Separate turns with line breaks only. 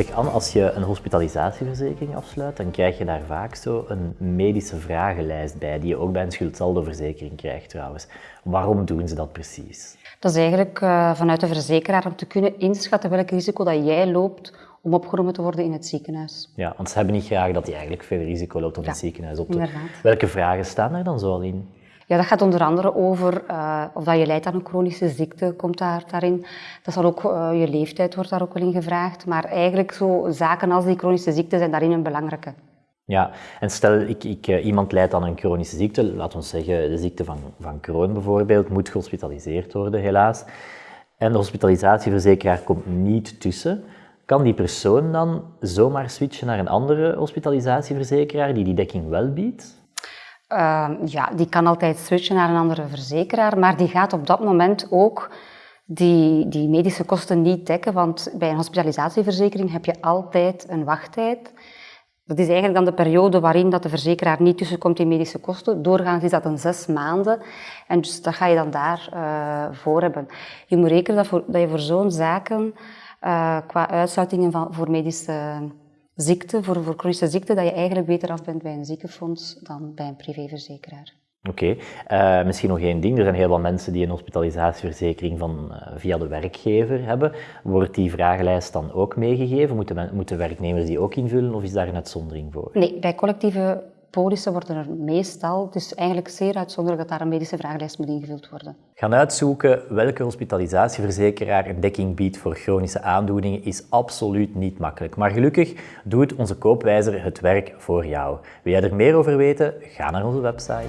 Zeg Anne, als je een hospitalisatieverzekering afsluit, dan krijg je daar vaak zo een medische vragenlijst bij, die je ook bij een schuldsaldoverzekering krijgt trouwens. Waarom doen ze dat precies?
Dat is eigenlijk uh, vanuit de verzekeraar om te kunnen inschatten welk risico dat jij loopt om opgenomen te worden in het ziekenhuis.
Ja, want ze hebben niet graag dat je eigenlijk veel risico loopt om ja, het ziekenhuis op te...
Inderdaad.
Welke vragen staan er dan zo al in?
Ja, dat gaat onder andere over uh, of dat je lijdt aan een chronische ziekte, komt daar, daarin. Dat zal ook, uh, je leeftijd wordt daar ook wel in gevraagd. Maar eigenlijk zo zaken als die chronische ziekte zijn daarin een belangrijke.
Ja, en stel ik, ik, uh, iemand lijdt aan een chronische ziekte, laten we zeggen de ziekte van, van Crohn bijvoorbeeld, moet gehospitaliseerd worden helaas. En de hospitalisatieverzekeraar komt niet tussen. Kan die persoon dan zomaar switchen naar een andere hospitalisatieverzekeraar die die dekking wel biedt?
Uh, ja, die kan altijd switchen naar een andere verzekeraar, maar die gaat op dat moment ook die, die medische kosten niet dekken, want bij een hospitalisatieverzekering heb je altijd een wachttijd. Dat is eigenlijk dan de periode waarin dat de verzekeraar niet tussenkomt in medische kosten. Doorgaans is dat een zes maanden. En dus dat ga je dan daarvoor uh, voor hebben. Je moet rekenen dat, voor, dat je voor zo'n zaken, uh, qua uitsluitingen van, voor medische ziekte, voor, voor chronische ziekte, dat je eigenlijk beter af bent bij een ziekenfonds dan bij een privéverzekeraar.
Oké, okay. uh, misschien nog één ding. Er zijn heel wat mensen die een hospitalisatieverzekering van, uh, via de werkgever hebben. Wordt die vragenlijst dan ook meegegeven? Moeten, moeten werknemers die ook invullen of is daar een uitzondering voor?
Nee, bij collectieve polissen worden er meestal, het is eigenlijk zeer uitzonderlijk dat daar een medische vragenlijst moet ingevuld worden.
Gaan uitzoeken welke hospitalisatieverzekeraar een dekking biedt voor chronische aandoeningen is absoluut niet makkelijk. Maar gelukkig doet onze koopwijzer het werk voor jou. Wil jij er meer over weten? Ga naar onze website.